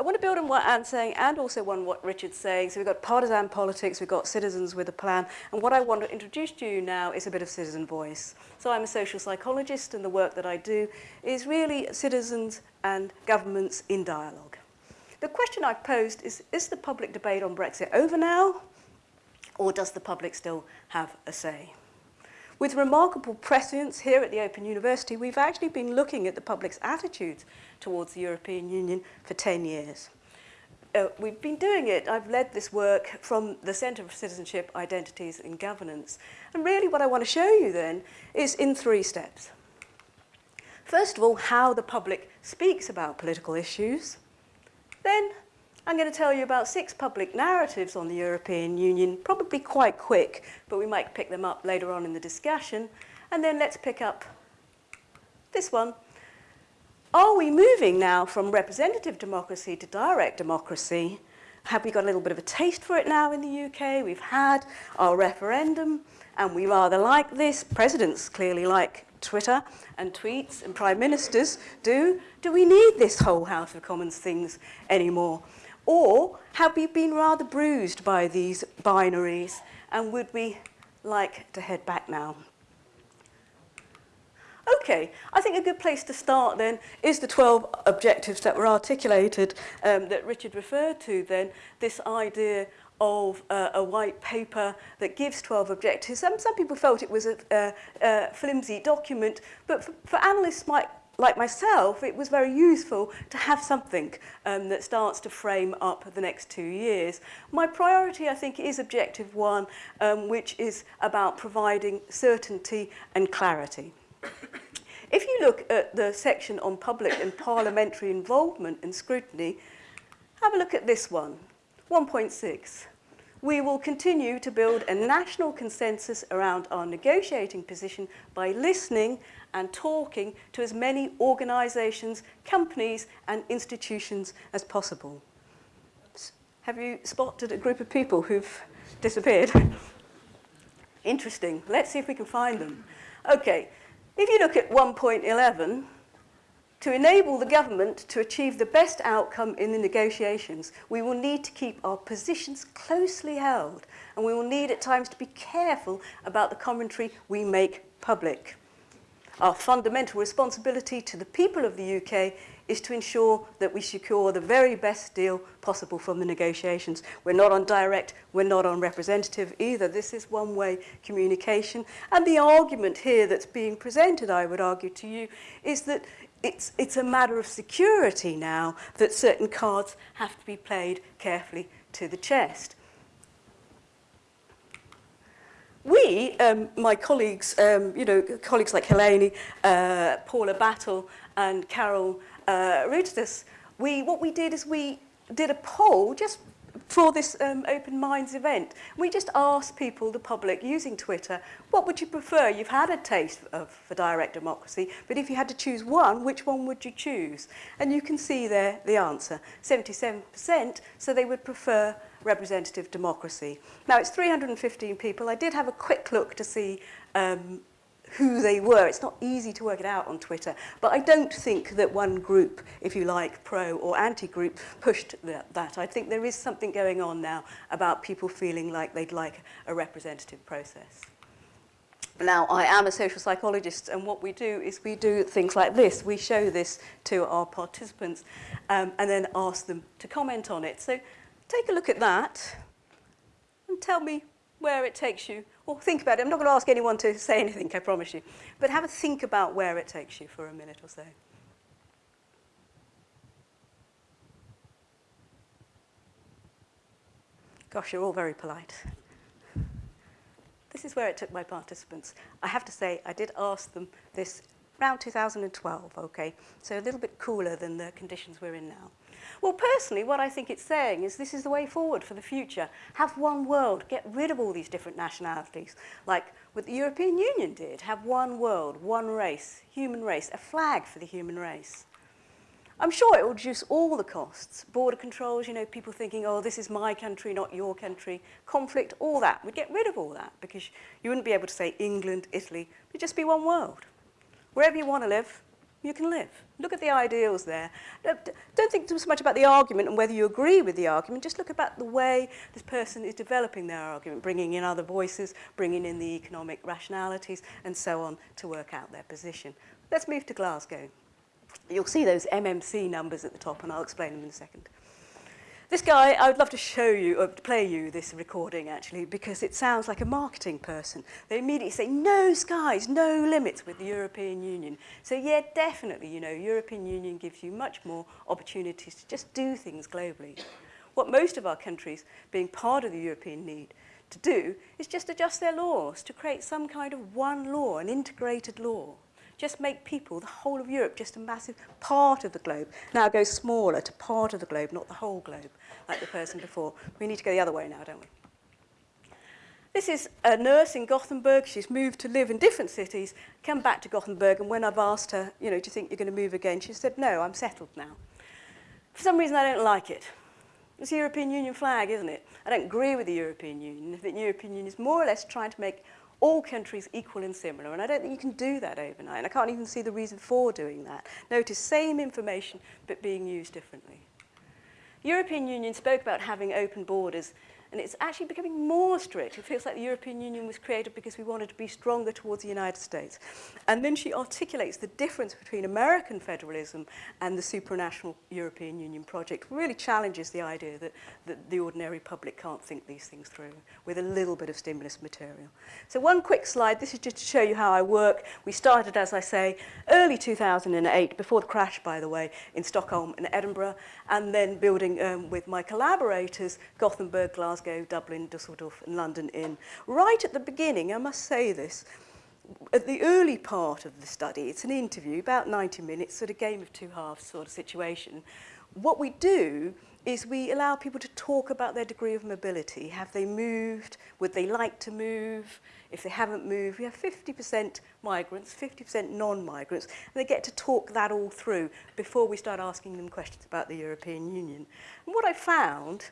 I want to build on what Anne's saying and also on what Richard's saying. So we've got partisan politics, we've got citizens with a plan, and what I want to introduce to you now is a bit of citizen voice. So I'm a social psychologist, and the work that I do is really citizens and governments in dialogue. The question I've posed is, is the public debate on Brexit over now, or does the public still have a say? With remarkable prescience here at the Open University, we've actually been looking at the public's attitudes towards the European Union for 10 years. Uh, we've been doing it, I've led this work from the Centre for Citizenship, Identities and Governance. And really what I want to show you then is in three steps. First of all, how the public speaks about political issues. Then I'm going to tell you about six public narratives on the European Union, probably quite quick, but we might pick them up later on in the discussion. And then let's pick up this one. Are we moving now from representative democracy to direct democracy? Have we got a little bit of a taste for it now in the UK? We've had our referendum, and we rather like this. Presidents clearly like Twitter and tweets, and prime ministers do. Do we need this whole House of Commons things anymore? Or have we been rather bruised by these binaries and would we like to head back now? Okay, I think a good place to start then is the 12 objectives that were articulated um, that Richard referred to then, this idea of uh, a white paper that gives 12 objectives. Some, some people felt it was a, a flimsy document, but for, for analysts might like myself, it was very useful to have something um, that starts to frame up the next two years. My priority, I think, is objective one, um, which is about providing certainty and clarity. If you look at the section on public and parliamentary involvement and scrutiny, have a look at this one, 1.6. We will continue to build a national consensus around our negotiating position by listening and talking to as many organisations, companies and institutions as possible. Have you spotted a group of people who've disappeared? Interesting. Let's see if we can find them. Okay, if you look at 1.11, to enable the government to achieve the best outcome in the negotiations, we will need to keep our positions closely held and we will need at times to be careful about the commentary we make public. Our fundamental responsibility to the people of the UK is to ensure that we secure the very best deal possible from the negotiations. We're not on direct, we're not on representative either. This is one-way communication. And the argument here that's being presented, I would argue to you, is that it's, it's a matter of security now that certain cards have to be played carefully to the chest. we, um, my colleagues, um, you know, colleagues like Helene, uh, Paula Battle and Carol uh, Rudis, we, what we did is we did a poll just for this um, Open Minds event. We just asked people, the public, using Twitter, what would you prefer? You've had a taste of for direct democracy, but if you had to choose one, which one would you choose? And you can see there the answer, 77%, so they would prefer representative democracy. Now, it's 315 people. I did have a quick look to see um, who they were. It's not easy to work it out on Twitter, but I don't think that one group, if you like, pro or anti-group, pushed that. I think there is something going on now about people feeling like they'd like a representative process. Now, I am a social psychologist, and what we do is we do things like this. We show this to our participants um, and then ask them to comment on it. So take a look at that and tell me where it takes you. Or think about it. I'm not going to ask anyone to say anything, I promise you. But have a think about where it takes you for a minute or so. Gosh, you're all very polite. This is where it took my participants. I have to say, I did ask them this around 2012, okay? So a little bit cooler than the conditions we're in now. Well, personally, what I think it's saying is this is the way forward for the future. Have one world, get rid of all these different nationalities, like what the European Union did. Have one world, one race, human race, a flag for the human race. I'm sure it will reduce all the costs. Border controls, you know, people thinking, oh, this is my country, not your country. Conflict, all that. We'd get rid of all that because you wouldn't be able to say England, Italy. It'd just be one world. Wherever you want to live, you can live. Look at the ideals there. Don't think so much about the argument and whether you agree with the argument, just look about the way this person is developing their argument, bringing in other voices, bringing in the economic rationalities and so on to work out their position. Let's move to Glasgow. You'll see those MMC numbers at the top and I'll explain them in a second. This guy, I would love to show you, uh, or play you this recording actually, because it sounds like a marketing person. They immediately say, no skies, no limits with the European Union. So yeah, definitely, you know, European Union gives you much more opportunities to just do things globally. What most of our countries, being part of the European need, to do is just adjust their laws to create some kind of one law, an integrated law. Just make people, the whole of Europe, just a massive part of the globe. Now go smaller to part of the globe, not the whole globe, like the person before. We need to go the other way now, don't we? This is a nurse in Gothenburg. She's moved to live in different cities, come back to Gothenburg, and when I've asked her, you know, do you think you're going to move again? She said, no, I'm settled now. For some reason, I don't like it. It's the European Union flag, isn't it? I don't agree with the European Union. I think the European Union is more or less trying to make all countries equal and similar. And I don't think you can do that overnight. And I can't even see the reason for doing that. Notice same information, but being used differently. European Union spoke about having open borders and it's actually becoming more strict. It feels like the European Union was created because we wanted to be stronger towards the United States. And then she articulates the difference between American federalism and the supranational European Union project, really challenges the idea that, that the ordinary public can't think these things through with a little bit of stimulus material. So one quick slide, this is just to show you how I work. We started, as I say, early 2008, before the crash, by the way, in Stockholm and Edinburgh, and then building um, with my collaborators, Gothenburg, Glasgow, Glasgow, Dublin, Dusseldorf and London in. Right at the beginning, I must say this, at the early part of the study, it's an interview, about 90 minutes, sort of game of two halves sort of situation. What we do is we allow people to talk about their degree of mobility. Have they moved? Would they like to move? If they haven't moved, we have 50% migrants, 50% non-migrants, and they get to talk that all through before we start asking them questions about the European Union. And what I found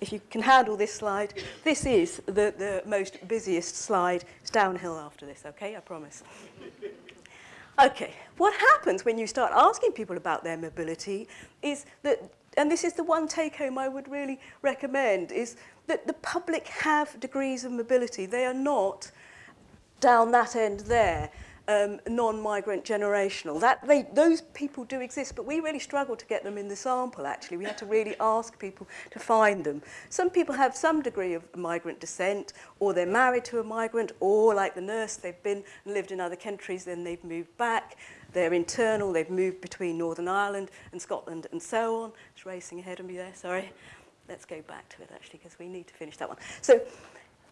if you can handle this slide, this is the, the most busiest slide. It's downhill after this, okay? I promise. okay, what happens when you start asking people about their mobility is that, and this is the one take home I would really recommend, is that the public have degrees of mobility. They are not down that end there. Um, non-migrant generational. That they, those people do exist, but we really struggle to get them in the sample, actually. We had to really ask people to find them. Some people have some degree of migrant descent, or they're married to a migrant, or like the nurse, they've been and lived in other countries, then they've moved back. They're internal, they've moved between Northern Ireland and Scotland and so on. It's racing ahead of me there, sorry. Let's go back to it, actually, because we need to finish that one. So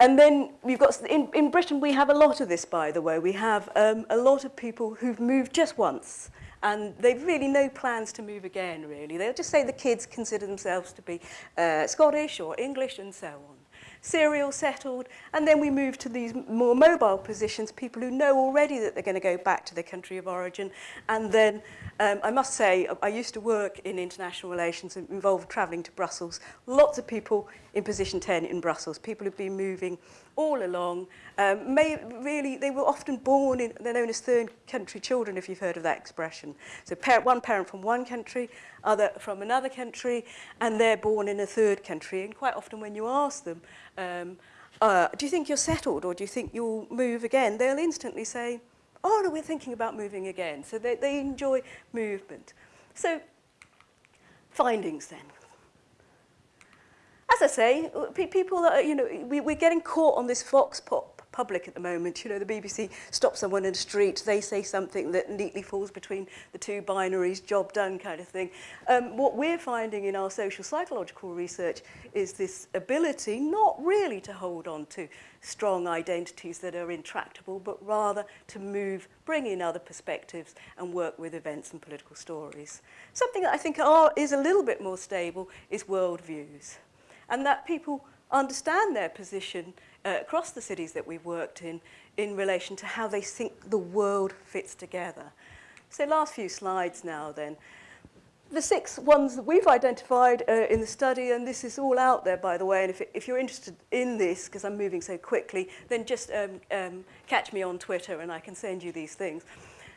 And then we've got, in, in Britain we have a lot of this by the way, we have um, a lot of people who've moved just once and they've really no plans to move again really. They'll just say the kids consider themselves to be uh, Scottish or English and so on serial settled, and then we move to these more mobile positions, people who know already that they're going to go back to their country of origin. And then um, I must say, I used to work in international relations and involved travelling to Brussels. Lots of people in position 10 in Brussels, people who've been moving all along. Um, may, really, they were often born in, they're known as third country children, if you've heard of that expression. So parent, one parent from one country, other from another country, and they're born in a third country. And quite often when you ask them, um, uh, do you think you're settled or do you think you'll move again? They'll instantly say, oh, no, we're thinking about moving again. So they, they enjoy movement. So findings then as I say, people are, you know, we, we're getting caught on this fox pop public at the moment. You know, the BBC stops someone in the street, they say something that neatly falls between the two binaries, job done kind of thing. Um, what we're finding in our social psychological research is this ability not really to hold on to strong identities that are intractable, but rather to move, bring in other perspectives and work with events and political stories. Something that I think are, is a little bit more stable is worldviews. And that people understand their position uh, across the cities that we've worked in in relation to how they think the world fits together. So last few slides now then. The six ones that we've identified uh, in the study, and this is all out there, by the way, and if, if you're interested in this, because I'm moving so quickly, then just um, um, catch me on Twitter and I can send you these things.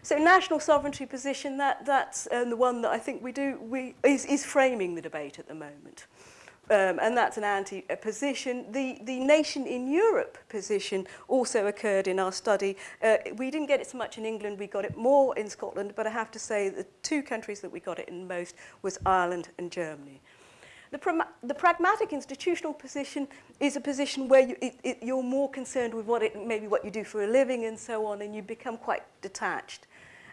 So national sovereignty position, that, that's um, the one that I think we do, we, is, is framing the debate at the moment. Um, and that's an anti-position. The, the nation in Europe position also occurred in our study. Uh, we didn't get it so much in England, we got it more in Scotland, but I have to say the two countries that we got it in most was Ireland and Germany. The, the pragmatic institutional position is a position where you, you're more concerned with what it, maybe what you do for a living and so on, and you become quite detached.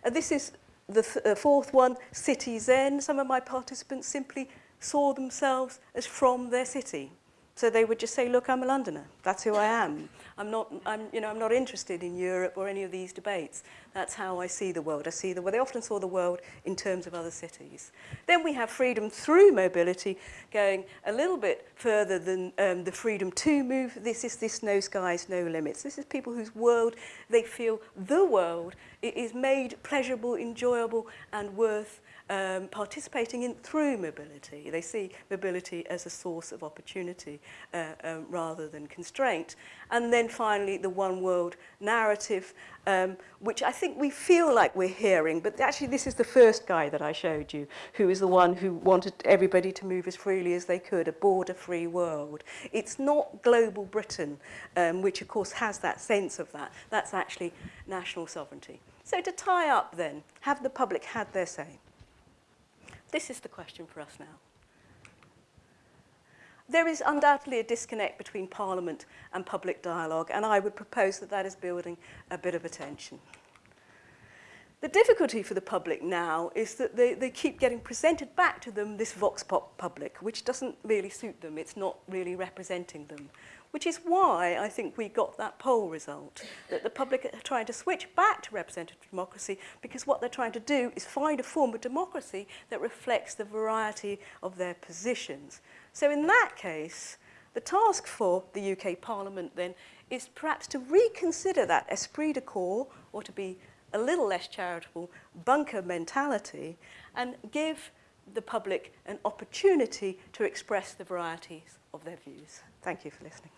And this is the th uh, fourth one, city zen. Some of my participants simply saw themselves as from their city. So they would just say, look, I'm a Londoner. That's who I am. I'm not, I'm, you know, I'm not interested in Europe or any of these debates. That's how I see the world. I see the world. They often saw the world in terms of other cities. Then we have freedom through mobility going a little bit further than um, the freedom to move. This is this no skies, no limits. This is people whose world, they feel the world is made pleasurable, enjoyable and worth um, participating in through mobility. They see mobility as a source of opportunity uh, um, rather than constraint. And then finally, the one world narrative, um, which I think we feel like we're hearing, but actually this is the first guy that I showed you, who is the one who wanted everybody to move as freely as they could, a border-free world. It's not global Britain, um, which of course has that sense of that. That's actually national sovereignty. So to tie up then, have the public had their say? This is the question for us now. There is undoubtedly a disconnect between Parliament and public dialogue, and I would propose that that is building a bit of attention. The difficulty for the public now is that they, they keep getting presented back to them this vox pop public, which doesn't really suit them. It's not really representing them which is why I think we got that poll result, that the public are trying to switch back to representative democracy because what they're trying to do is find a form of democracy that reflects the variety of their positions. So in that case, the task for the UK Parliament then is perhaps to reconsider that esprit de corps, or to be a little less charitable, bunker mentality, and give the public an opportunity to express the varieties of their views. Thank you for listening.